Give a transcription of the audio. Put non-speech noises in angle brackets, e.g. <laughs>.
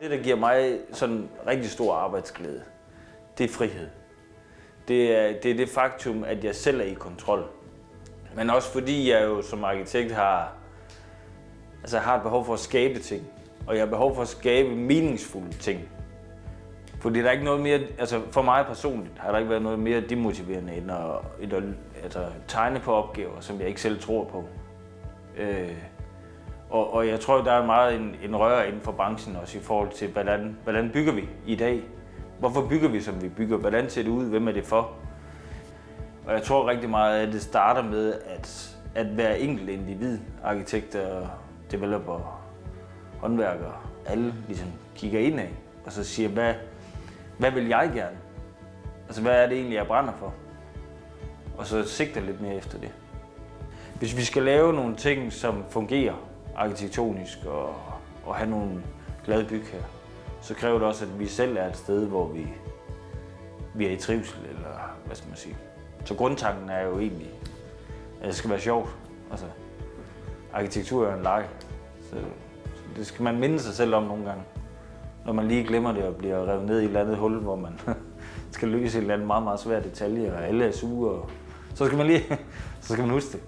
Det, der giver mig sådan rigtig stor arbejdsglæde, det er frihed. Det er, det er det faktum, at jeg selv er i kontrol. Men også fordi jeg jo som arkitekt har, altså har et behov for at skabe ting. Og jeg har behov for at skabe meningsfulde ting. Fordi der er ikke noget mere, altså for mig personligt har der ikke været noget mere demotiverende end at, end at altså, tegne på opgaver, som jeg ikke selv tror på. Øh, og, og jeg tror, der er meget en, en rør inden for branchen også i forhold til, hvordan, hvordan bygger vi i dag? Hvorfor bygger vi, som vi bygger? Hvordan ser det ud? Hvem er det for? Og jeg tror rigtig meget, at det starter med, at, at hver enkelt individ, arkitekter, developer, håndværkere, alle ligesom kigger ind af og så siger, hvad, hvad vil jeg gerne? Altså, hvad er det egentlig, jeg brænder for? Og så sigter lidt mere efter det. Hvis vi skal lave nogle ting, som fungerer arkitektonisk og, og have nogle glade byg her, så kræver det også, at vi selv er et sted, hvor vi, vi er i trivsel, eller hvad skal man sige. Så grundtanken er jo egentlig, at det skal være sjovt. Altså, arkitektur er en leg, så, så det skal man minde sig selv om nogle gange. Når man lige glemmer det og bliver revet ned i et eller andet hul, hvor man <laughs> skal løse et eller andet meget, meget svært detalje, og alle er sure, og så skal man lige <laughs> så skal man huske det.